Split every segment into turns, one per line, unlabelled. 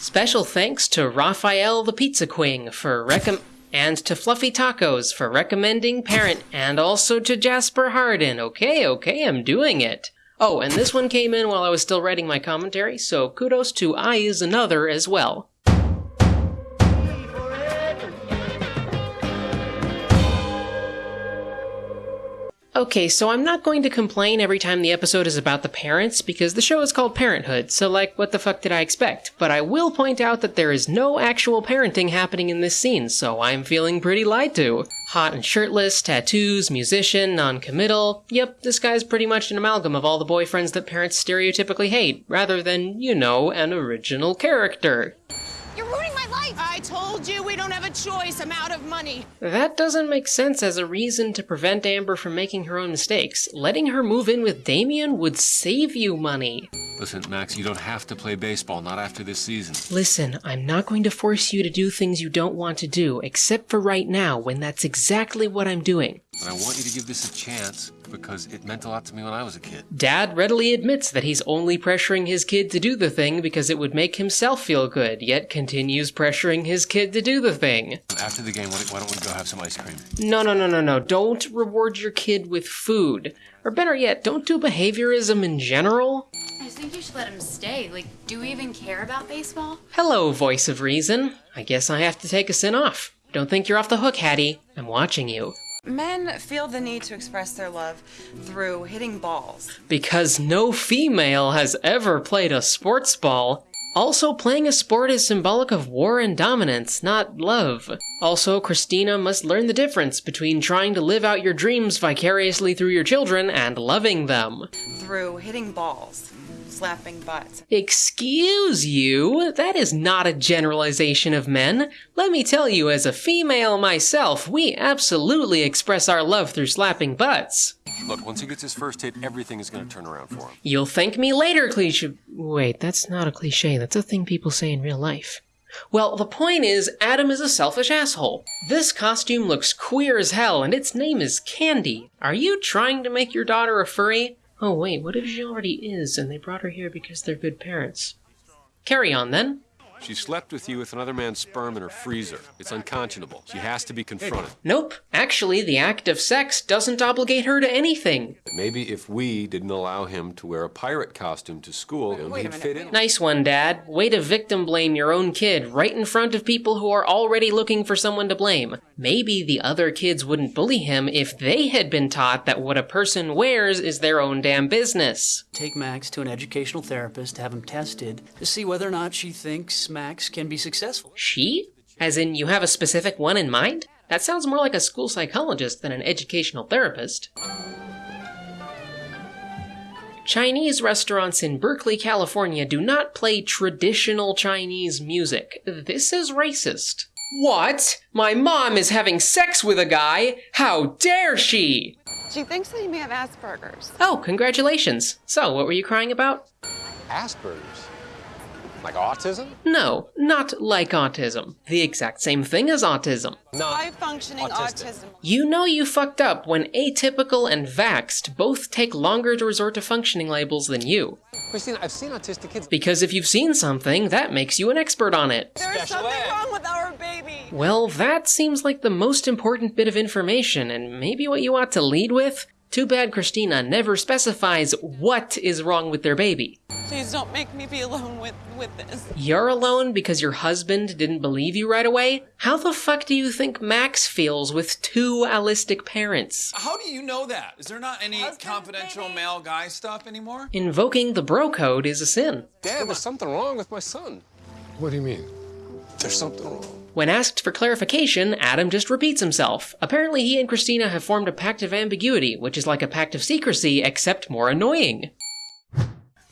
Special thanks to Raphael the Pizza Queen for and to Fluffy Tacos for recommending Parent and also to Jasper Harden. Okay, okay, I'm doing it. Oh, and this one came in while I was still writing my commentary, so kudos to I is another as well. Okay, so I'm not going to complain every time the episode is about the parents because the show is called Parenthood, so like, what the fuck did I expect? But I will point out that there is no actual parenting happening in this scene, so I'm feeling pretty lied to. Hot and shirtless, tattoos, musician, non-committal. Yep, this guy's pretty much an amalgam of all the boyfriends that parents stereotypically hate, rather than, you know, an original character.
You're ruining my life! I told you we don't have a choice. I'm out of money.
That doesn't make sense as a reason to prevent Amber from making her own mistakes. Letting her move in with Damien would save you money.
Listen, Max, you don't have to play baseball, not after this season.
Listen, I'm not going to force you to do things you don't want to do, except for right now, when that's exactly what I'm doing.
But I want you to give this a chance because it meant a lot to me when I was a kid.
Dad readily admits that he's only pressuring his kid to do the thing because it would make himself feel good, yet continues pressuring his kid to do the thing.
After the game, why why don't we go have some ice cream?
No, no, no, no, no. Don't reward your kid with food. Or better yet, don't do behaviorism in general.
I think you should let him stay. Like, do we even care about baseball?
Hello, voice of reason. I guess I have to take a sin off. Don't think you're off the hook, Hattie. I'm watching you.
Men feel the need to express their love through hitting balls.
Because no female has ever played a sports ball. Also, playing a sport is symbolic of war and dominance, not love. Also, Christina must learn the difference between trying to live out your dreams vicariously through your children and loving them.
Through hitting balls, slapping butts.
Excuse you? That is not a generalization of men. Let me tell you, as a female myself, we absolutely express our love through slapping butts.
Look, once he gets his first hit, everything is going to turn around for him.
You'll thank me later, cliche. Wait, that's not a cliche. That's a thing people say in real life. Well, the point is, Adam is a selfish asshole. This costume looks queer as hell, and its name is Candy. Are you trying to make your daughter a furry? Oh, wait, what if she already is, and they brought her here because they're good parents? Carry on, then.
She slept with you with another man's sperm in her freezer. It's unconscionable. She has to be confronted.
Nope. Actually, the act of sex doesn't obligate her to anything.
Maybe if we didn't allow him to wear a pirate costume to school,
Wait a
he'd fit in.
Nice one, Dad. Way to victim blame your own kid right in front of people who are already looking for someone to blame. Maybe the other kids wouldn't bully him if they had been taught that what a person wears is their own damn business.
Take Max to an educational therapist to have him tested to see whether or not she thinks Max can be successful.
She? As in, you have a specific one in mind? That sounds more like a school psychologist than an educational therapist. Chinese restaurants in Berkeley, California do not play traditional Chinese music. This is racist. What? My mom is having sex with a guy? How dare she?
She thinks that you may have Asperger's.
Oh, congratulations. So, what were you crying about?
Asperger's? Like autism?
No, not like autism. The exact same thing as autism.
Not
High functioning
autistic.
autism.
You know you fucked up when atypical and vaxxed both take longer to resort to functioning labels than you.
Christine, I've seen autistic kids.
Because if you've seen something, that makes you an expert on it.
There's
Special
something
ed.
wrong with our baby.
Well, that seems like the most important bit of information, and maybe what you ought to lead with? Too bad Christina never specifies what is wrong with their baby.
Please don't make me be alone with, with this.
You're alone because your husband didn't believe you right away? How the fuck do you think Max feels with two allistic parents?
How do you know that? Is there not any confidential male guy stuff anymore?
Invoking the bro code is a sin.
Dad, there's something wrong with my son.
What do you mean?
There's something wrong.
When asked for clarification, Adam just repeats himself. Apparently, he and Christina have formed a pact of ambiguity, which is like a pact of secrecy, except more annoying.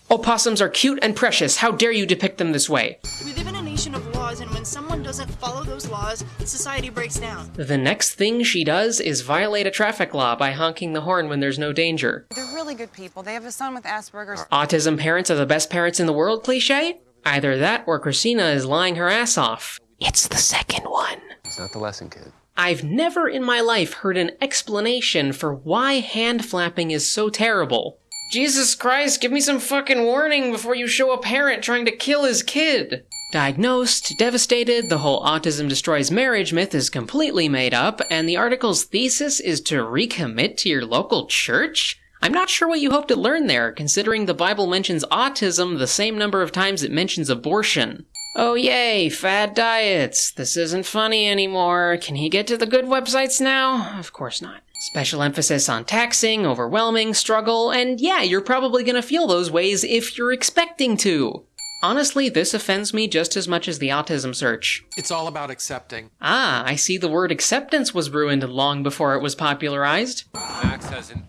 Opossums are cute and precious. How dare you depict them this way?
We live in a nation of laws, and when someone doesn't follow those laws, society breaks down.
The next thing she does is violate a traffic law by honking the horn when there's no danger.
They're really good people. They have a son with Asperger's.
Autism parents are the best parents in the world cliche? Either that or Christina is lying her ass off. It's the second one.
It's not the lesson, kid.
I've never in my life heard an explanation for why hand flapping is so terrible. Jesus Christ, give me some fucking warning before you show a parent trying to kill his kid. Diagnosed, devastated, the whole autism destroys marriage myth is completely made up, and the article's thesis is to recommit to your local church? I'm not sure what you hope to learn there, considering the Bible mentions autism the same number of times it mentions abortion. Oh yay, fad diets. This isn't funny anymore. Can he get to the good websites now? Of course not. Special emphasis on taxing, overwhelming, struggle, and yeah, you're probably gonna feel those ways if you're expecting to. Honestly, this offends me just as much as the autism search.
It's all about accepting.
Ah, I see the word acceptance was ruined long before it was popularized.
Max hasn't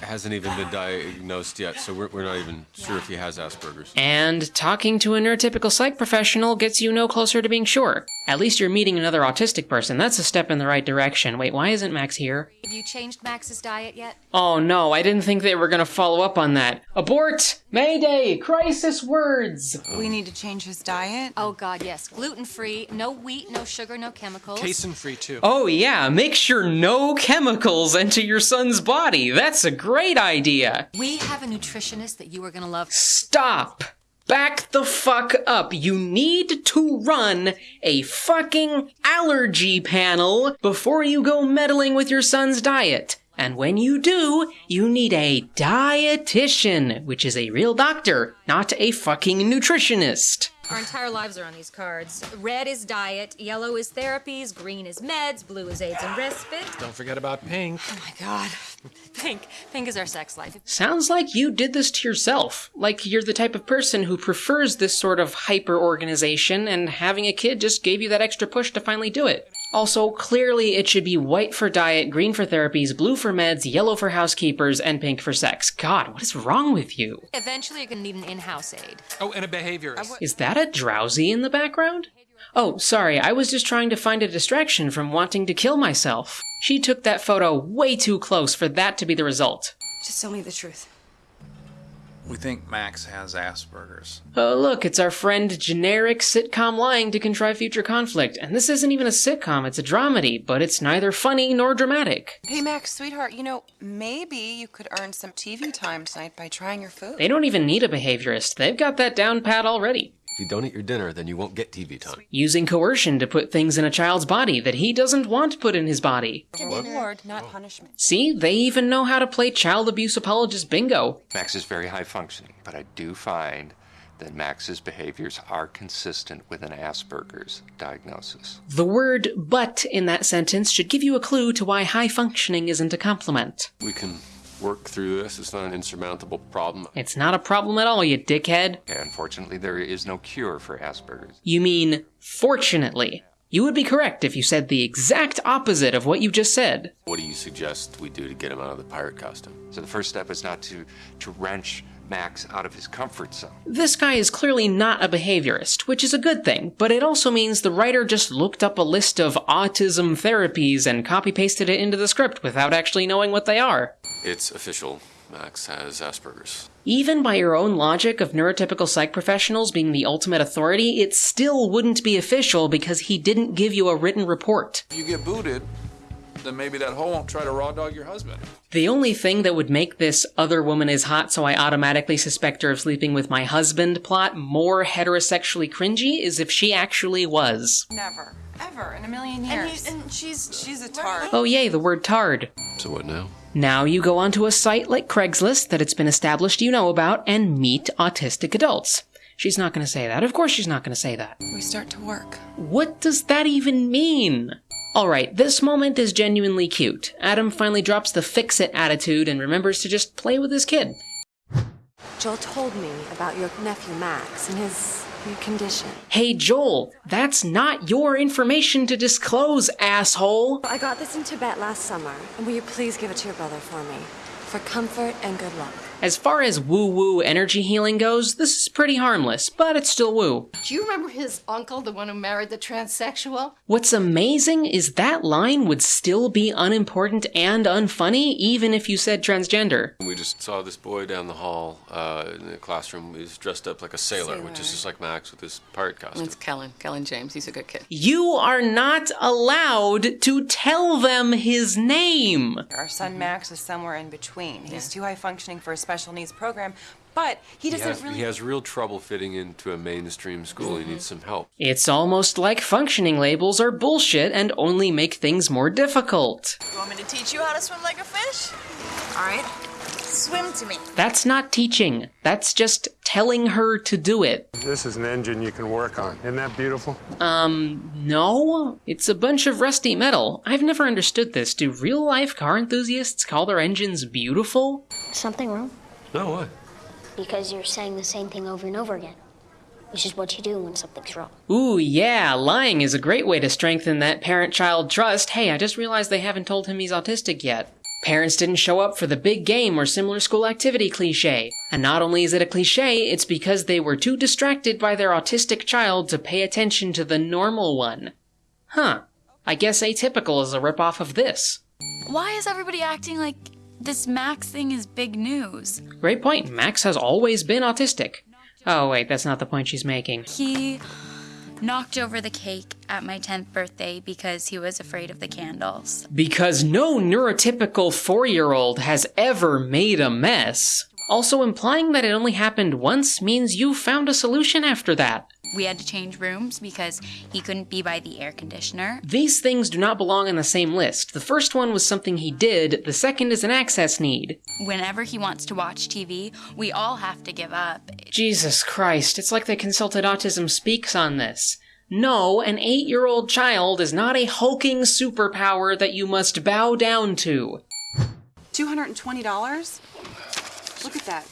hasn't even been diagnosed yet, so we're, we're not even sure if he has Asperger's.
And talking to a neurotypical psych professional gets you no closer to being sure. At least you're meeting another autistic person. That's a step in the right direction. Wait, why isn't Max here?
Have you changed Max's diet yet?
Oh no, I didn't think they were gonna follow up on that. Abort! Mayday! Crisis words!
We need to change his diet.
Oh god, yes. Gluten free, no wheat, no sugar, no chemicals.
Casein free too.
Oh yeah, make sure no chemicals enter your son's body. That's a great idea.
We have a nutritionist that you are gonna love.
Stop! Back the fuck up. You need to run a fucking allergy panel before you go meddling with your son's diet. And when you do, you need a dietitian, which is a real doctor, not a fucking nutritionist.
Our entire lives are on these cards. Red is diet, yellow is therapies, green is meds, blue is AIDS and respite.
Don't forget about pink.
Oh my god. Pink. Pink is our sex life.
Sounds like you did this to yourself. Like you're the type of person who prefers this sort of hyper organization, and having a kid just gave you that extra push to finally do it. Also, clearly it should be white for diet, green for therapies, blue for meds, yellow for housekeepers, and pink for sex. God, what is wrong with you?
Eventually you're gonna need an in-house aide.
Oh, and a behaviorist.
Is that a drowsy in the background? Oh, sorry, I was just trying to find a distraction from wanting to kill myself. She took that photo way too close for that to be the result.
Just tell me the truth.
We think Max has Asperger's.
Oh, look, it's our friend generic sitcom lying to contrive future conflict. And this isn't even a sitcom, it's a dramedy, but it's neither funny nor dramatic.
Hey, Max, sweetheart, you know, maybe you could earn some TV time tonight by trying your food.
They don't even need a behaviorist, they've got that down pat already.
If you don't eat your dinner, then you won't get TV time.
Using coercion to put things in a child's body that he doesn't want put in his body.
Reward, not oh. punishment.
See, they even know how to play child abuse apologist bingo.
Max is very high functioning, but I do find that Max's behaviors are consistent with an Asperger's diagnosis.
The word but in that sentence should give you a clue to why high functioning isn't a compliment.
We can work through this. It's not an insurmountable problem.
It's not a problem at all, you dickhead.
Unfortunately, there is no cure for Asperger's.
You mean, fortunately. You would be correct if you said the exact opposite of what you just said.
What do you suggest we do to get him out of the pirate costume?
So the first step is not to, to wrench Max out of his comfort zone.
This guy is clearly not a behaviorist, which is a good thing, but it also means the writer just looked up a list of autism therapies and copy pasted it into the script without actually knowing what they are.
It's official. Max has Asperger's.
Even by your own logic of neurotypical psych professionals being the ultimate authority, it still wouldn't be official because he didn't give you a written report.
You get booted, then maybe that hoe won't try to raw dog your husband.
The only thing that would make this other woman is hot, so I automatically suspect her of sleeping with my husband plot more heterosexually cringy is if she actually was.
Never. Ever in a million
And,
years.
you, and she's
She's a tard.
Oh, yay, the word tard.
So what now?
Now you go onto a site like Craigslist that it's been established you know about and meet autistic adults. She's not going to say that. Of course, she's not going to say that.
We start to work.
What does that even mean? Alright, this moment is genuinely cute. Adam finally drops the fix it attitude and remembers to just play with his kid.
Joel told me about your nephew Max and his condition.
Hey Joel, that's not your information to disclose, asshole!
I got this in Tibet last summer, and will you please give it to your brother for me? For comfort and good luck.
As far as woo woo energy healing goes, this is pretty harmless, but it's still woo.
Do you remember his uncle, the one who married the transsexual?
What's amazing is that line would still be unimportant and unfunny even if you said transgender.
We just saw this boy down the hall uh, in the classroom. He was dressed up like a sailor, which is just like Max with his pirate costume.
It's Kellen. Kellen James. He's a good kid.
You are not allowed to tell them his name.
Our son Max is somewhere in between. He's too high functioning for a special needs program, But he
He
doesn't
has,
really.
he has real trouble fitting into a mainstream school. He needs some help.
It's almost like functioning labels are bullshit and only make things more difficult.
You want me to teach you how to swim like a fish? All right. Swim to me.
That's not teaching. That's just telling her to do it.
This is an engine you can work on. Isn't that beautiful?
Um, no. It's a bunch of rusty metal. I've never understood this. Do real life car enthusiasts call their engines beautiful?
Something wrong?
No, what?
Because you're saying the same thing over and over again. Which is what you do when something's wrong.
Ooh, yeah, lying is a great way to strengthen that parent child trust. Hey, I just realized they haven't told him he's autistic yet. Parents didn't show up for the big game or similar school activity cliche. And not only is it a cliche, it's because they were too distracted by their autistic child to pay attention to the normal one. Huh. I guess atypical is a ripoff of this.
Why is everybody acting like this Max thing is big news?
Great point. Max has always been autistic. Oh, wait, that's not the point she's making.
He knocked over the cake at my 10th birthday because he was afraid of the candles.
Because no neurotypical four year old has ever made a mess. Also, implying that it only happened once means you found a solution after that.
We had to change rooms because he couldn't be by the air conditioner.
These things do not belong on the same list. The first one was something he did, the second is an access need.
Whenever he wants to watch TV, we all have to give up.
Jesus Christ, it's like they consulted Autism Speaks on this. No, an eight year old child is not a hulking superpower that you must bow down to.
$220? Look at that.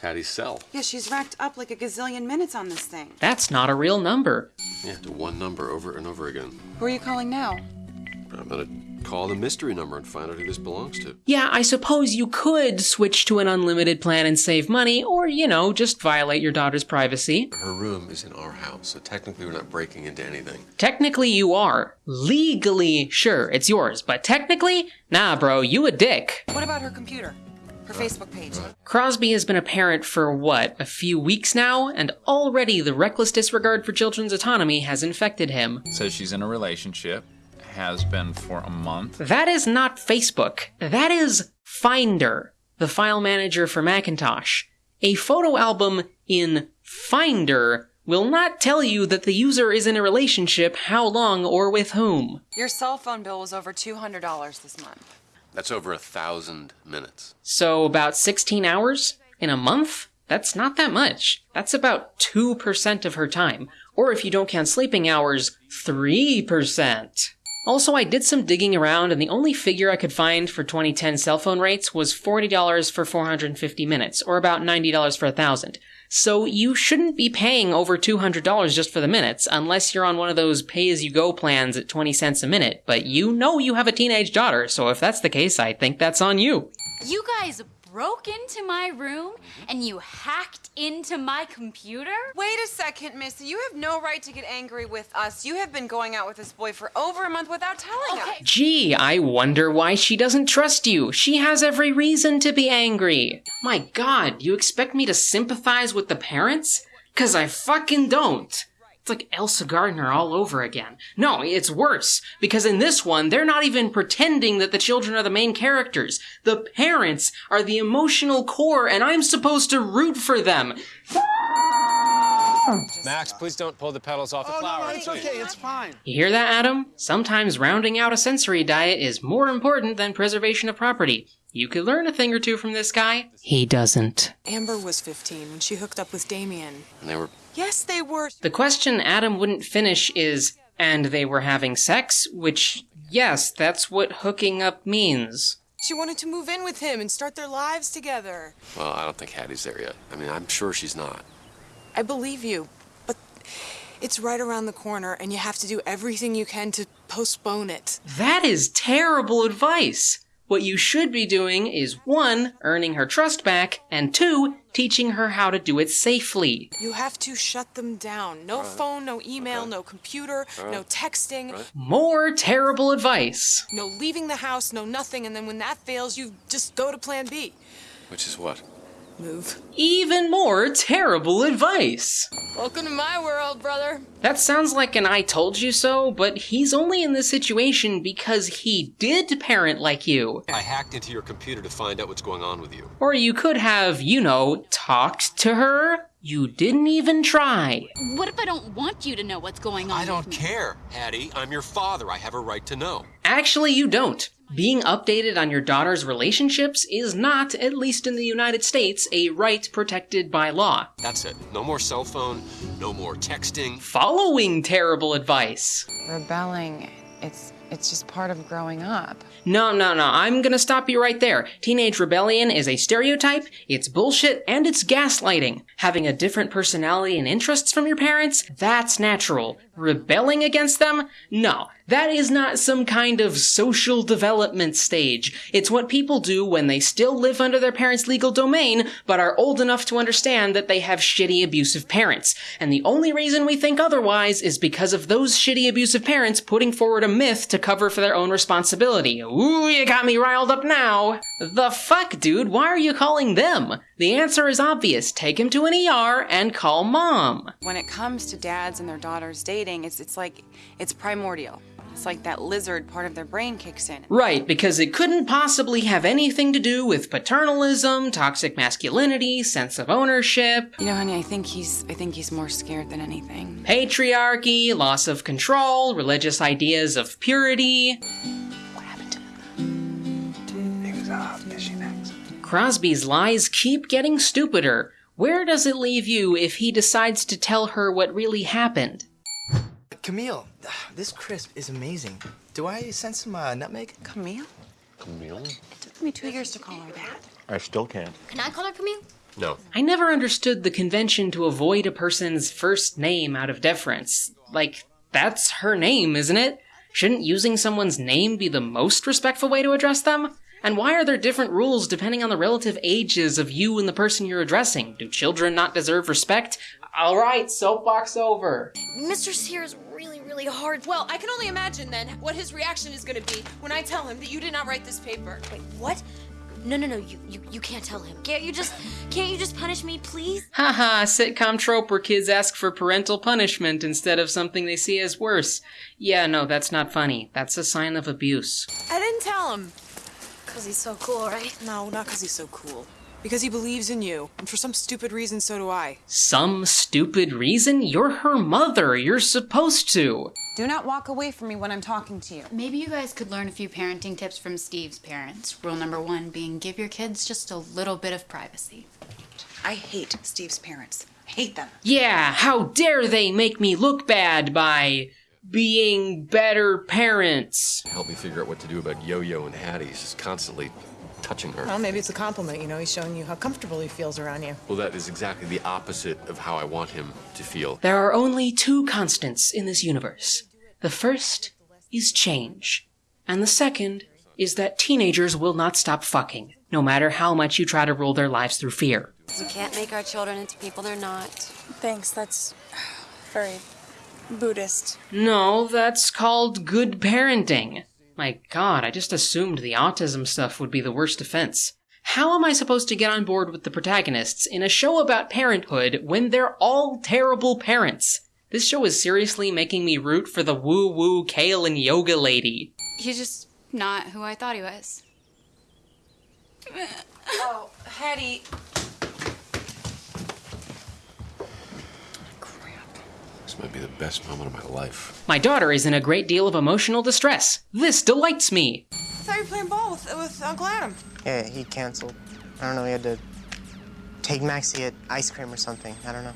It's Hattie's cell.
Yeah, she's racked up like a gazillion minutes on this thing.
That's not a real number.
Yeah, to one number over and over again.
Who are you calling now?
I'm gonna call the mystery number and find out who this belongs to.
Yeah, I suppose you could switch to an unlimited plan and save money, or, you know, just violate your daughter's privacy.
Her room is in our house, so technically we're not breaking into anything.
Technically, you are. Legally, sure, it's yours, but technically, nah, bro, you a dick.
What about her computer? Her Facebook page?
Crosby has been a parent for what, a few weeks now, and already the reckless disregard for children's autonomy has infected him.
Says she's in a relationship, has been for a month.
That is not Facebook. That is Finder, the file manager for Macintosh. A photo album in Finder will not tell you that the user is in a relationship, how long, or with whom.
Your cell phone bill was over $200 this month.
That's over a thousand minutes.
So, about 16 hours in a month? That's not that much. That's about 2% of her time. Or if you don't count sleeping hours, 3%. Also, I did some digging around, and the only figure I could find for 2010 cell phone rates was $40 for 450 minutes, or about $90 for a 1,000. So you shouldn't be paying over $200 just for the minutes, unless you're on one of those pay-as-you-go plans at 20 cents a minute. But you know you have a teenage daughter, so if that's the case, I think that's on you.
You guys broke into my room mm-hmm. and you hacked into my computer?
Wait a second, Missy. You have no right to get angry with us. You have been going out with this boy for over a month without telling us.
Gee, I wonder why she doesn't trust you. She has every reason to be angry. My god, you expect me to sympathize with the parents? Cause I fucking don't. It's like Elsa Gardner all over again. No, it's worse, because in this one, they're not even pretending that the children are the main characters. The parents are the emotional core, and I'm supposed to root for them.
Max, please don't pull the petals off the
Oh,
flower.
no, it's okay. It's fine.
You hear that, Adam? Sometimes rounding out a sensory diet is more important than preservation of property. You could learn a thing or two from this guy. He doesn't.
Amber was 15 when she hooked up with Damien.
And they were
Yes, they were.
The question Adam wouldn't finish is, and they were having sex? Which, yes, that's what hooking up means.
She wanted to move in with him and start their lives together.
Well, I don't think Hattie's there yet. I mean, I'm sure she's not.
I believe you, but it's right around the corner and you have to do everything you can to postpone it.
That is terrible advice. What you should be doing is one, earning her trust back, and two, teaching her how to do it safely.
You have to shut them down. No phone, no email, no computer, no texting,
More terrible advice.
no leaving the house, no nothing, and then when that fails, you just go to plan B.
Which is what?
Move.
Even more terrible advice.
Welcome to my world, brother.
That sounds like an I told you so, but he's only in this situation because he did parent like you.
I hacked into your computer to find out what's going on with you.
Or you could have, you know, talked to her. You didn't even try.
What if I don't want you to know what's going on?
I don't care, Hattie. I'm your father. I have a right to know.
Actually, you don't. Being updated on your daughter's relationships is not, at least in the United States, a right protected by law.
That's it. No more cell phone, no more texting.
Following terrible advice.
Rebelling, it's it's just part of growing up.
No, no, no, I'm gonna stop you right there. Teenage rebellion is a stereotype, it's bullshit, and it's gaslighting. Having a different personality and interests from your parents, that's natural. Rebelling against them? No. That is not some kind of social development stage. It's what people do when they still live under their parents' legal domain, but are old enough to understand that they have shitty abusive parents. And the only reason we think otherwise is because of those shitty abusive parents putting forward a myth to cover for their own responsibility. Ooh, you got me riled up now. The fuck, dude? Why are you calling them? The answer is obvious. Take him to an ER and call mom.
When it comes to dads and their daughters dating, it's it's like it's primordial. It's like that lizard part of their brain kicks in.
Right, because it couldn't possibly have anything to do with paternalism, toxic masculinity, sense of ownership.
You know, honey, I think he's I think he's more scared than anything.
Patriarchy, loss of control, religious ideas of purity. What happened to him?
He was uh, fishing next.
Crosby's lies keep getting stupider. Where does it leave you if he decides to tell her what really happened?
Camille, this crisp is amazing. Do I send some uh, nutmeg?
Camille?
Camille?
It took me two years to call her that.
I still can't.
Can I call her Camille?
No.
I never understood the convention to avoid a person's first name out of deference. Like, that's her name, isn't it? Shouldn't using someone's name be the most respectful way to address them? And why are there different rules depending on the relative ages of you and the person you're addressing? Do children not deserve respect? Alright, soapbox over.
Mr. Sears really, really hard.
Well, I can only imagine then what his reaction is going to be when I tell him that you did not write this paper.
Wait, what? No, no, no, you, you, you can't tell him. Can't you just, can't you just punish me, please?
Haha, sitcom trope where kids ask for parental punishment instead of something they see as worse. Yeah, no, that's not funny. That's a sign of abuse.
I didn't tell him.
Cause he's so cool, right?
No, not because he's so cool. Because he believes in you, and for some stupid reason, so do I.
Some stupid reason? You're her mother. You're supposed to.
Do not walk away from me when I'm talking to you.
Maybe you guys could learn a few parenting tips from Steve's parents. Rule number one being give your kids just a little bit of privacy.
I hate Steve's parents. Hate them.
Yeah, how dare they make me look bad by being better parents?
Help me figure out what to do about Yo-Yo and Hattie. He's just constantly touching her.
Well, maybe it's a compliment, you know, he's showing you how comfortable he feels around you.
Well, that is exactly the opposite of how I want him to feel.
There are only two constants in this universe. The first is change, and the second is that teenagers will not stop fucking, no matter how much you try to rule their lives through fear.
We can't make our children into people they're not.
Thanks, that's very Buddhist.
No, that's called good parenting. My god, I just assumed the autism stuff would be the worst offense. How am I supposed to get on board with the protagonists in a show about parenthood when they're all terrible parents? This show is seriously making me root for the woo woo kale and yoga lady.
He's just not who I thought he was.
Oh, Hattie.
Might be the best moment of my life.
My daughter is in a great deal of emotional distress. This delights me.
I thought you were playing ball with, with Uncle Adam.
Yeah, he canceled. I don't know, he had to take Maxie at ice cream or something. I don't know.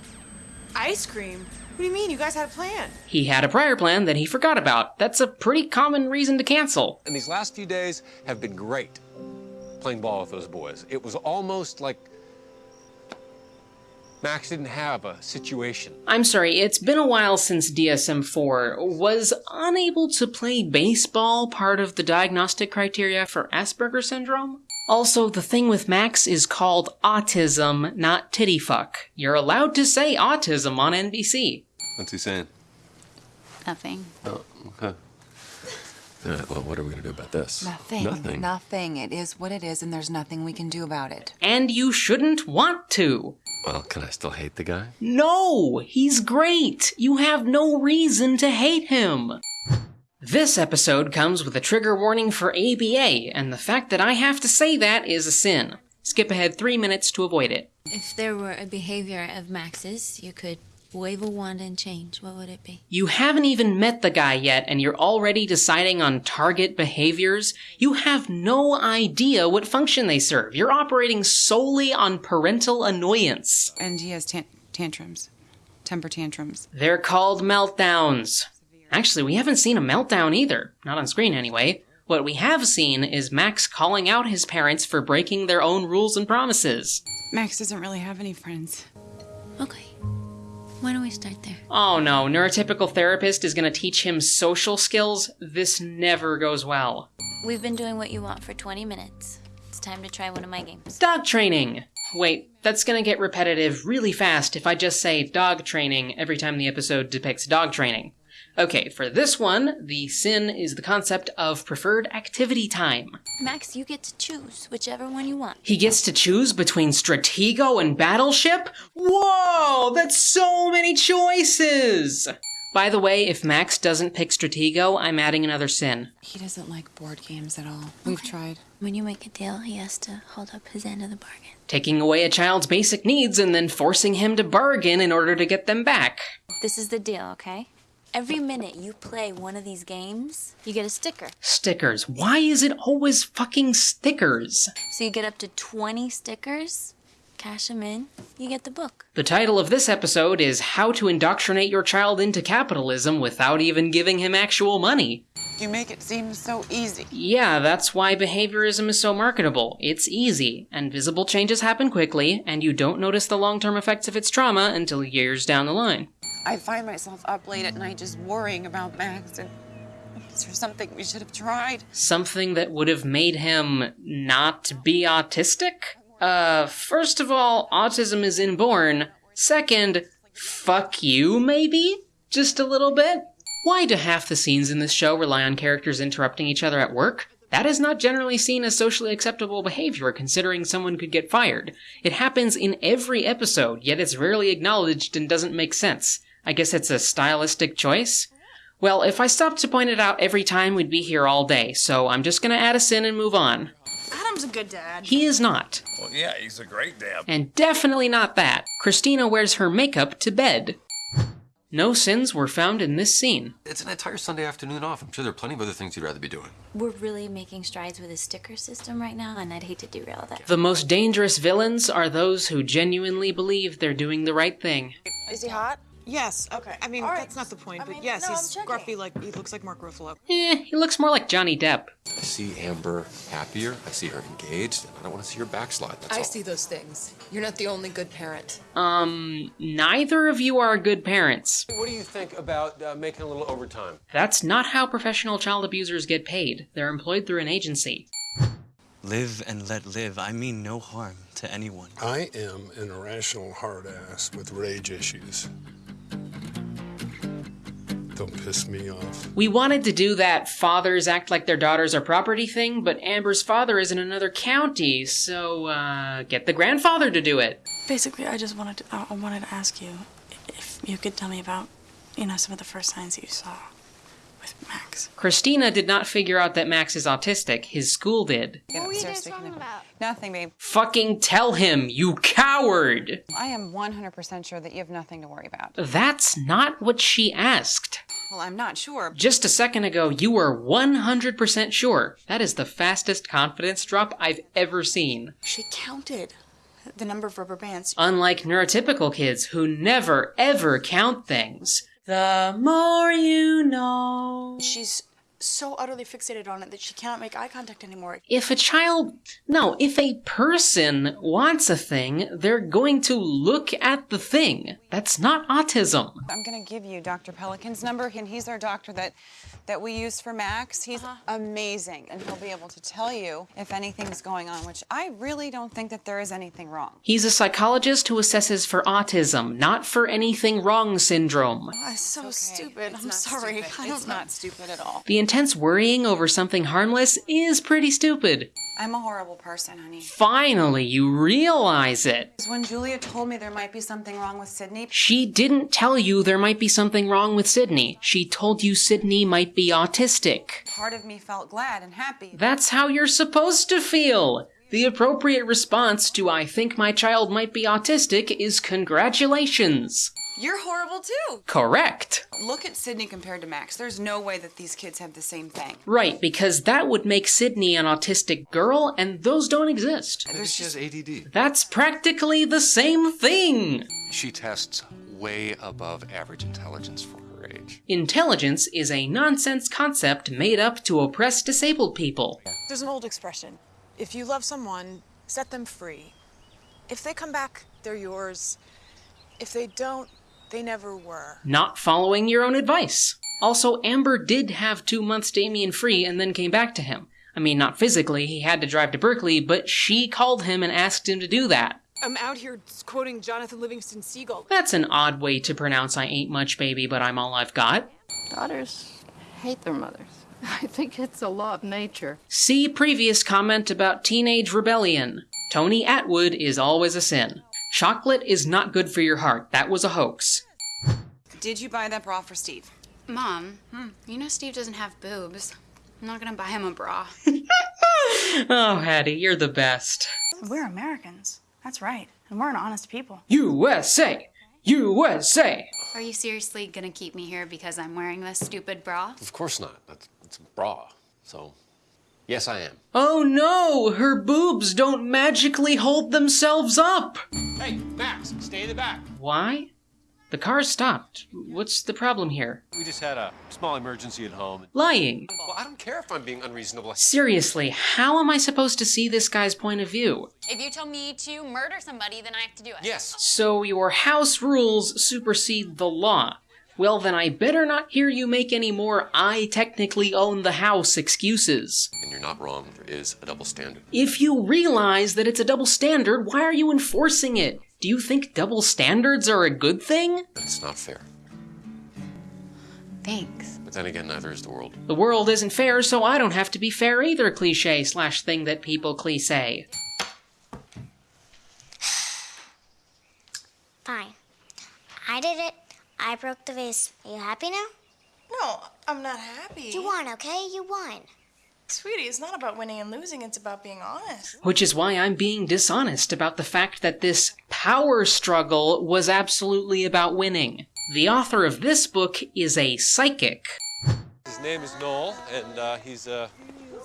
Ice cream? What do you mean? You guys had a plan.
He had a prior plan that he forgot about. That's a pretty common reason to cancel.
And these last few days have been great playing ball with those boys. It was almost like Max didn't have a situation.
I'm sorry, it's been a while since DSM 4. Was unable to play baseball part of the diagnostic criteria for Asperger syndrome? Also, the thing with Max is called autism, not titty fuck. You're allowed to say autism on NBC.
What's he saying?
Nothing.
Oh, okay. All right, well, what are we going to do about this?
Nothing.
Nothing.
Nothing. It is what it is, and there's nothing we can do about it.
And you shouldn't want to.
Well, can I still hate the guy?
No, he's great. You have no reason to hate him. This episode comes with a trigger warning for ABA, and the fact that I have to say that is a sin. Skip ahead three minutes to avoid it.
If there were a behavior of Max's you could wave a wand and change, what would it be?
You haven't even met the guy yet, and you're already deciding on target behaviors? You have no idea what function they serve. You're operating solely on parental annoyance.
And he has tan- tantrums, temper tantrums.
They're called meltdowns. Actually, we haven't seen a meltdown either. Not on screen, anyway. What we have seen is Max calling out his parents for breaking their own rules and promises.
Max doesn't really have any friends.
Okay. Why don't we start there?
Oh no, neurotypical therapist is gonna teach him social skills? This never goes well.
We've been doing what you want for 20 minutes. It's time to try one of my games.
Dog training! Wait, that's gonna get repetitive really fast if I just say dog training every time the episode depicts dog training. Okay, for this one, the sin is the concept of preferred activity time.
Max, you get to choose whichever one you want.
He gets to choose between Stratego and Battleship? Whoa, that's so many choices! By the way, if Max doesn't pick Stratego, I'm adding another sin.
He doesn't like board games at all. We've tried.
When you make a deal, he has to hold up his end of the bargain.
Taking away a child's basic needs and then forcing him to bargain in order to get them back.
This is the deal, okay? Every minute you play one of these games, you get a sticker.
Stickers. Why is it always fucking stickers?
So you get up to 20 stickers, cash them in, you get the book.
The title of this episode is How to Indoctrinate Your Child into Capitalism Without Even Giving Him Actual Money.
You make it seem so easy.
Yeah, that's why behaviorism is so marketable. It's easy, and visible changes happen quickly, and you don't notice the long term effects of its trauma until years down the line.
I find myself up late at night just worrying about Max and is there something we should have tried?
Something that would have made him not be autistic? Uh, first of all, autism is inborn. Second, fuck you, maybe? Just a little bit? Why do half the scenes in this show rely on characters interrupting each other at work? That is not generally seen as socially acceptable behavior considering someone could get fired. It happens in every episode, yet it's rarely acknowledged and doesn't make sense. I guess it's a stylistic choice? Well, if I stopped to point it out every time, we'd be here all day, so I'm just gonna add a sin and move on.
Adam's a good dad.
He is not.
Well, yeah, he's a great dad.
And definitely not that. Christina wears her makeup to bed. No sins were found in this scene.
It's an entire Sunday afternoon off. I'm sure there are plenty of other things you'd rather be doing.
We're really making strides with a sticker system right now, and I'd hate to derail that.
The most dangerous villains are those who genuinely believe they're doing the right thing.
Is he hot?
Yes.
Okay.
I mean,
All right.
that's not the point,
I
but
mean,
yes,
no,
he's
checking.
gruffy like he looks like Mark Ruffalo.
Eh, he looks more like Johnny Depp.
I see Amber happier. I see her engaged. And I don't want to see her backslide. That's
I
all.
see those things. You're not the only good parent.
Um, neither of you are good parents.
What do you think about uh, making a little overtime?
That's not how professional child abusers get paid. They're employed through an agency.
Live and let live. I mean no harm to anyone.
I am an irrational hard ass with rage issues. Don't piss me off.
We wanted to do that fathers act like their daughters are property thing, but Amber's father is in another county, so, uh, get the grandfather to do it.
Basically, I just wanted to, I I wanted to ask you if you could tell me about, you know, some of the first signs that you saw with Max.
Christina did not figure out that Max is autistic. His school did.
What were you guys talking about? Nothing, babe.
Fucking tell him, you coward!
I am 100% sure that you have nothing to worry about.
That's not what she asked.
Well, I'm not sure.
Just a second ago, you were 100% sure. That is the fastest confidence drop I've ever seen.
She counted the number of rubber bands.
Unlike neurotypical kids who never ever count things. The more you know.
She's so utterly fixated on it that she cannot make eye contact anymore.
If a child, no, if a person wants a thing, they're going to look at the thing. That's not autism.
I'm going to give you Dr. Pelikan's number, and he's our doctor that that we use for Max. He's uh-huh. amazing, and he'll be able to tell you if anything's going on, which I really don't think that there is anything wrong.
He's a psychologist who assesses for autism, not for anything wrong syndrome.
Oh, that's so
Okay,
stupid.
it's
I'm sorry.
stupid.
I don't
It's
know.
not stupid at all.
The intense worrying over something harmless is pretty stupid.
I'm a horrible person, honey.
Finally, you realize it.
When Julia told me there might be something wrong with Sydney,
She didn't tell you there might be something wrong with Sydney. She told you Sydney might be autistic.
part of me felt glad and happy.
That's how you're supposed to feel. The appropriate response to I think my child might be autistic is congratulations.
You're horrible too.
Correct.
Look at Sydney compared to Max. There's no way that these kids have the same thing.
Right, because that would make Sydney an autistic girl, and those don't exist.
Maybe she has ADD.
That's practically the same thing.
She tests way above average intelligence for her age.
Intelligence is a nonsense concept made up to oppress disabled people.
There's an old expression if you love someone, set them free. If they come back, they're yours. If they don't, they never were.
Not following your own advice. Also, Amber did have two months Damien free and then came back to him. I mean, not physically, he had to drive to Berkeley, but she called him and asked him to do that.
I'm out here quoting Jonathan Livingston Seagull.
That's an odd way to pronounce I ain't much baby, but I'm all I've got.
Daughters hate their mothers. I think it's a law of nature.
See previous comment about teenage rebellion. Tony Attwood is always a sin. Chocolate is not good for your heart. That was a hoax.
Did you buy that bra for Steve?
Mom, hmm, you know Steve doesn't have boobs. I'm not gonna buy him a bra.
Oh, Hattie, you're the best.
We're Americans. That's right. And we're an honest people.
USA! USA!
Are you seriously gonna keep me here because I'm wearing this stupid bra?
Of course not. That's it's a bra. So, yes, I am.
Oh no! Her boobs don't magically hold themselves up!
Hey, Max, stay in the back.
Why? The car stopped. What's the problem here?
We just had a small emergency at home.
Lying.
Well, I don't care if I'm being unreasonable.
Seriously, how am I supposed to see this guy's point of view?
If you tell me to murder somebody, then I have to do it.
Yes.
So your house rules supersede the law. Well, then I better not hear you make any more I technically own the house excuses.
And you're not wrong. There is a double standard.
If you realize that it's a double standard, why are you enforcing it? Do you think double standards are a good thing?
That's not fair.
Thanks.
But then again, neither is the world.
The world isn't fair, so I don't have to be fair either, cliche slash thing that people cliche.
Fine. I did it. I broke the vase. Are you happy now?
No, I'm not happy.
You won, okay? You won.
Sweetie, it's not about winning and losing, it's about being honest.
Which is why I'm being dishonest about the fact that this power struggle was absolutely about winning. The author of this book is a psychic.
His name is Noel, and uh, he's a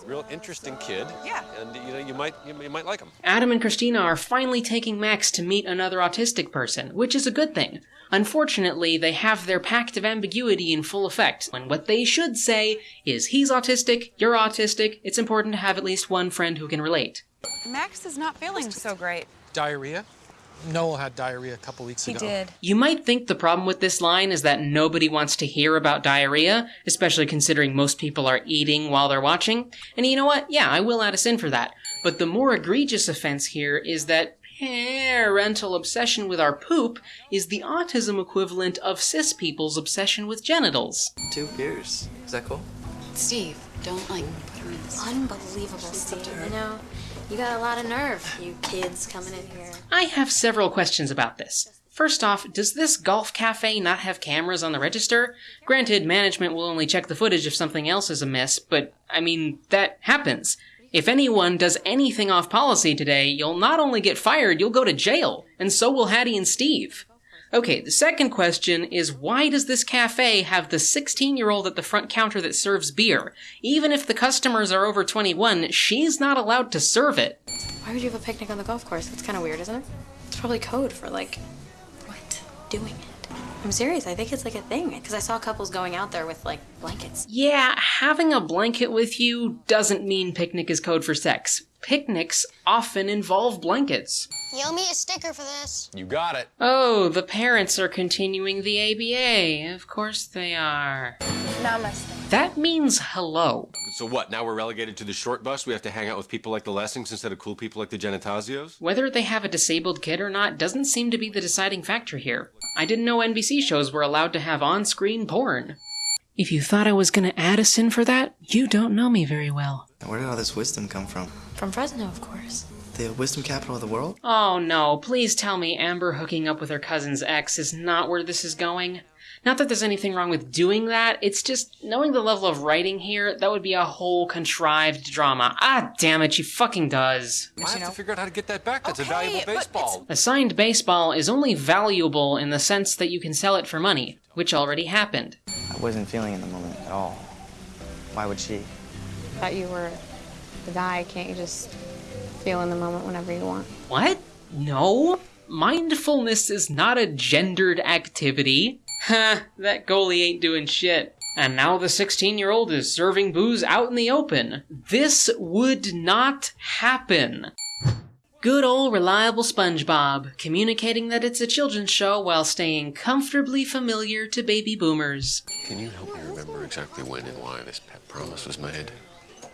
real interesting kid.
Yeah.
And you know, you might you, you might like him.
Adam and Christina are finally taking Max to meet another autistic person, which is a good thing. Unfortunately, they have their pact of ambiguity in full effect, when what they should say is he's autistic, you're autistic, it's important to have at least one friend who can relate.
Max is not feeling so great.
Diarrhea? Noel had diarrhea a couple weeks
He
ago.
did.
You might think the problem with this line is that nobody wants to hear about diarrhea, especially considering most people are eating while they're watching. And you know what? Yeah, I will add a sin for that. But the more egregious offense here is that parental obsession with our poop is the autism equivalent of cis people's obsession with genitals.
Two beers. Is that cool?
Steve, don't like put her in this.
Unbelievable, Steve. You know, you got a lot of nerve, you kids coming in here.
I have several questions about this. First off, does this golf cafe not have cameras on the register? Granted, management will only check the footage if something else is amiss, but I mean, that happens. If anyone does anything off policy today, you'll not only get fired, you'll go to jail, and so will Hattie and Steve. Okay, the second question is why does this cafe have the 16 year old at the front counter that serves beer? Even if the customers are over 21, she's not allowed to serve it.
Why would you have a picnic on the golf course? That's kind of weird, isn't it? It's probably code for like, what? Doing it. I'm serious. I think it's like a thing because I saw couples going out there with like blankets.
Yeah, having a blanket with you doesn't mean picnic is code for sex. Picnics often involve blankets.
You owe me a sticker for this.
You got it.
Oh, the parents are continuing the ABA. Of course they are.
Namaste.
That means hello.
So what? Now we're relegated to the short bus. We have to hang out with people like the Lessings instead of cool people like the Genitasios.
Whether they have a disabled kid or not doesn't seem to be the deciding factor here. I didn't know NBC shows were allowed to have on screen porn. If you thought I was gonna add a sin for that, you don't know me very well.
Where did all this wisdom come from?
From Fresno, of course.
The wisdom capital of the world?
Oh no, please tell me Amber hooking up with her cousin's ex is not where this is going. Not that there's anything wrong with doing that, it's just knowing the level of writing here, that would be a whole contrived drama. Ah, damn it, she fucking does.
I have to figure out how to get that back. That's a valuable baseball.
A signed baseball is only valuable in the sense that you can sell it for money, which already happened.
I wasn't feeling in the moment at all. Why would she?
I Thought you were the guy. Can't you just feel in the moment whenever you want?
What? No. Mindfulness is not a gendered activity. Ha, that goalie ain't doing shit. And now the 16 year old is serving booze out in the open. This would not happen. Good old reliable SpongeBob, communicating that it's a children's show while staying comfortably familiar to baby boomers.
Can you help me remember exactly when and why this pet promise was made?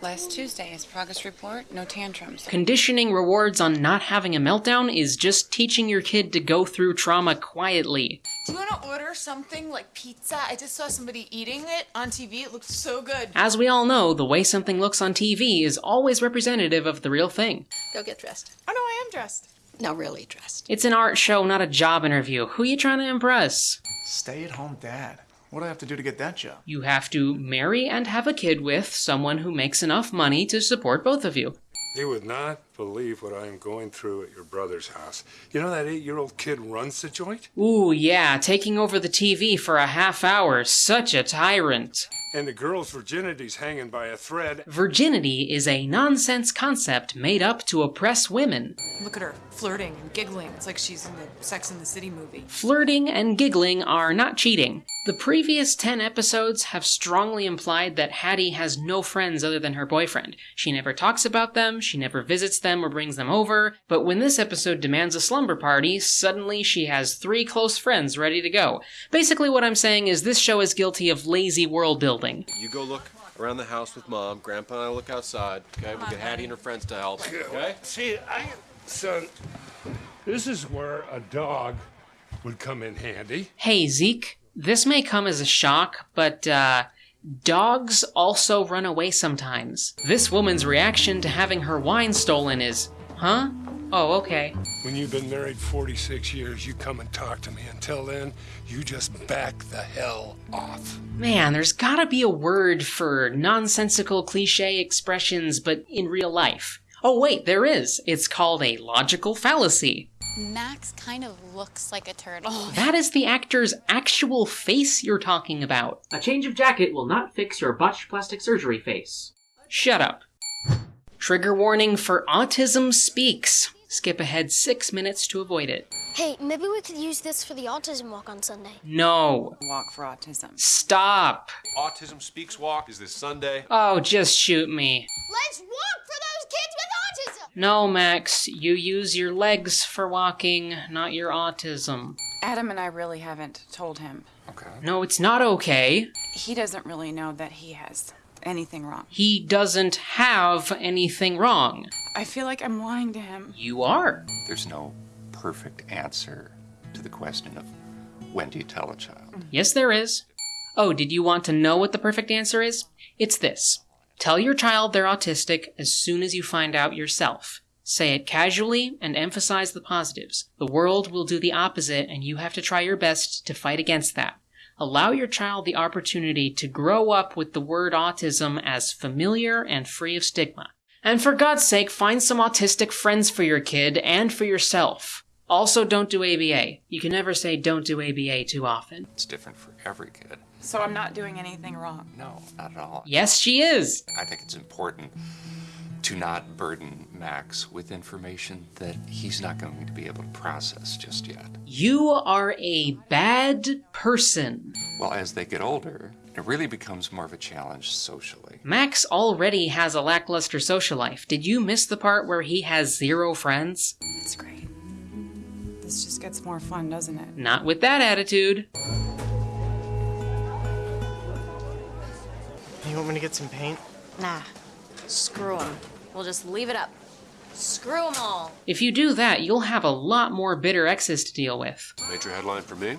Last Tuesday, his progress report, no tantrums.
Conditioning rewards on not having a meltdown is just teaching your kid to go through trauma quietly.
Do you want to order something like pizza? I just saw somebody eating it on TV. It looked so good.
As we all know, the way something looks on TV is always representative of the real thing.
Go get dressed.
Oh no, I am dressed.
No, really dressed.
It's an art show, not a job interview. Who are you trying to impress?
Stay at home dad. What do I have to do to get that job?
You have to marry and have a kid with someone who makes enough money to support both of you.
You would not believe what I am going through at your brother's house. You know that eight year old kid runs the joint?
Ooh, yeah, taking over the TV for a half hour. Such a tyrant.
And the girl's virginity's hanging by a thread.
Virginity is a nonsense concept made up to oppress women.
Look at her flirting and giggling. It's like she's in the Sex and the City movie.
Flirting and giggling are not cheating. The previous 10 episodes have strongly implied that Haddie has no friends other than her boyfriend. She never talks about them, she never visits them or brings them over, but when this episode demands a slumber party, suddenly she has three close friends ready to go. Basically, what I'm saying is this show is guilty of lazy world building.
You go look around the house with mom. Grandpa and I look outside. Okay, we'll get Haddie and her friends to help. Okay.
See, I, son, this is where a dog would come in handy.
Hey, Zeke, this may come as a shock, but, uh, dogs also run away sometimes. This woman's reaction to having her wine stolen is, huh? Oh, okay.
When you've been married 46 years, you come and talk to me. Until then, you just back the hell off.
Man, there's gotta be a word for nonsensical cliche expressions, but in real life. Oh, wait, there is. It's called a logical fallacy.
Max kind of looks like a turtle.
Oh, that is the actor's actual face you're talking about. A change of jacket will not fix your botched plastic surgery face. Shut up. Trigger warning for Autism Speaks. Skip ahead six minutes to avoid it.
Hey, maybe we could use this for the autism walk on Sunday.
No.
Walk for autism.
Stop.
Autism Speaks Walk is this Sunday.
Oh, just shoot me.
Let's walk for those kids with autism!
No, Max, you use your legs for walking, not your autism.
Adam and I really haven't told him.
Okay.
No, it's not okay.
He doesn't really know that he has anything wrong.
He doesn't have anything wrong.
I feel like I'm lying to him.
You are.
There's no perfect answer to the question of when do you tell a child?
Yes, there is. Oh, did you want to know what the perfect answer is? It's this Tell your child they're autistic as soon as you find out yourself. Say it casually and emphasize the positives. The world will do the opposite, and you have to try your best to fight against that. Allow your child the opportunity to grow up with the word autism as familiar and free of stigma. And for God's sake, find some autistic friends for your kid and for yourself. Also, don't do ABA. You can never say don't do ABA too often.
It's different for every kid.
So I'm not doing anything wrong.
No, not at all.
Yes, she is.
I think it's important to not burden Max with information that he's not going to be able to process just yet.
You are a bad person.
Well, as they get older, it really becomes more of a challenge socially.
Max already has a lackluster social life. Did you miss the part where he has zero friends?
That's great. This just gets more fun, doesn't it?
Not with that attitude.
You want me to get some paint?
Nah. Screw them. We'll just leave it up. Screw them all.
If you do that, you'll have a lot more bitter exes to deal with.
Major headline for me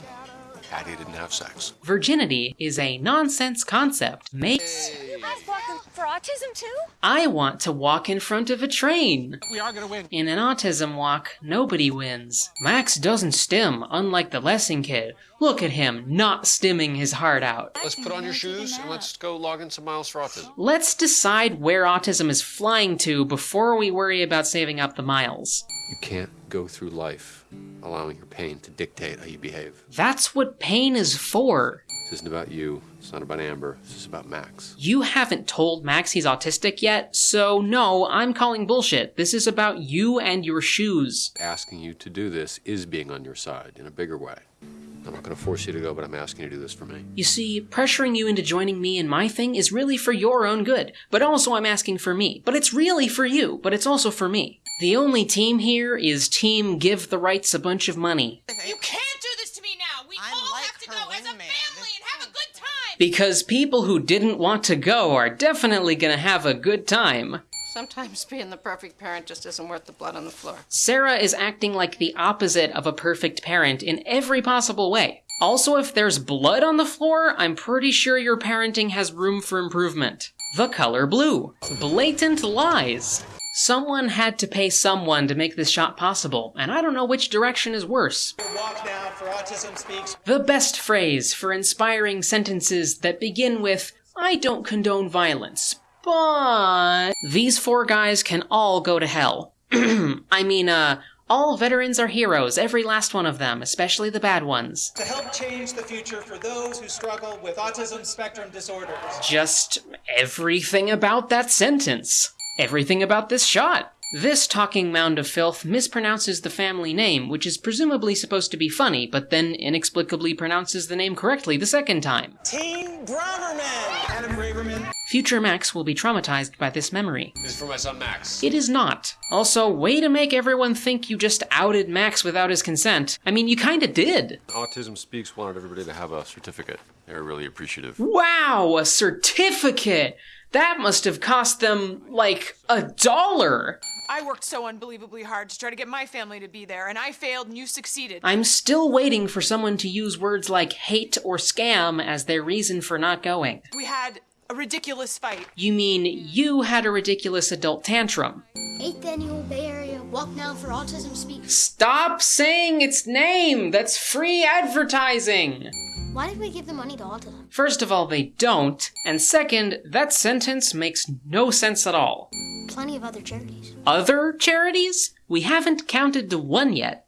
Patty didn't have sex.
Virginity is a nonsense concept. Makes
I've walked for autism too.
I want to walk in front of a train.
We are gonna win.
In an autism walk, nobody wins. Max doesn't stim, unlike the Lessing kid. Look at him, not stimming his heart out.
Let's put on your shoes and let's go log in some miles for autism.
Let's decide where autism is flying to before we worry about saving up the miles.
You can't go through life allowing your pain to dictate how you behave.
That's what pain is for.
This isn't about you. It's not about Amber. This is about Max.
You haven't told Max he's autistic yet, so no, I'm calling bullshit. This is about you and your shoes.
Asking you to do this is being on your side in a bigger way. I'm not going to force you to go, but I'm asking you to do this for me.
You see, pressuring you into joining me in my thing is really for your own good, but also I'm asking for me. But it's really for you, but it's also for me. The only team here is Team Give the Wrights a bunch of money.
You can't do this to me now. We all have to go as a family and have a good time.
Because people who didn't want to go are definitely gonna have a good time.
Sometimes being the perfect parent just isn't worth the blood on the floor.
Sarah is acting like the opposite of a perfect parent in every possible way. Also, if there's blood on the floor, I'm pretty sure your parenting has room for improvement. The color blue. Blatant lies. Someone had to pay someone to make this shot possible, and I don't know which direction is worse.
Walk now for Autism Speaks.
The best phrase for inspiring sentences that begin with, I don't condone violence, but. These four guys can all go to hell. I mean, uh, all veterans are heroes, every last one of them, especially the bad ones.
To help change the future for those who struggle with autism spectrum disorders.
Just everything about that sentence. Everything about this shot. This talking mound of filth mispronounces the family name, which is presumably supposed to be funny, but then inexplicably pronounces the name correctly the second time.
Team Braverman. Adam Braverman.
Future Max will be traumatized by this memory.
This is for my son Max.
It is not. Also, way to make everyone think you just outed Max without his consent. I mean, you kinda did.
Autism Speaks wanted everybody to have a certificate. They're really appreciative.
Wow, a certificate! That must have cost them, like, a dollar!
I worked so unbelievably hard to try to get my family to be there, and I failed and you succeeded.
I'm still waiting for someone to use words like hate or scam as their reason for not going.
We had a ridiculous fight.
You mean you had a ridiculous adult tantrum?
Eighth annual Bay Area Walk Now for Autism Speaks.
Stop saying its name! That's free advertising!
Why did we give the money to autism?
First of all, they don't, and second, that sentence makes no sense at all.
Plenty of other charities.
Other charities? We haven't counted to one yet.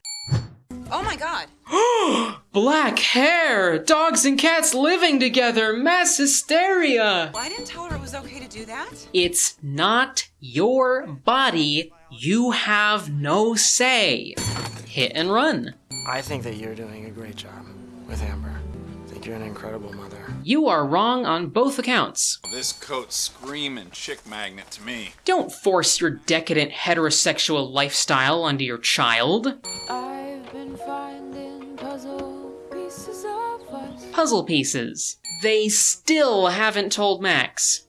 Oh my god.
Black hair! Dogs and cats living together! Mass hysteria!
Well, I didn't tell her it was okay to do that.
It's not your body. You have no say. Hit and run.
I think that you're doing a great job with Amber. I think you're an incredible mother.
You are wrong on both accounts.
This coat's screaming chick magnet to me.
Don't force your decadent heterosexual lifestyle onto your child.
I've been finding puzzle pieces of us.
Puzzle pieces. They still haven't told Max.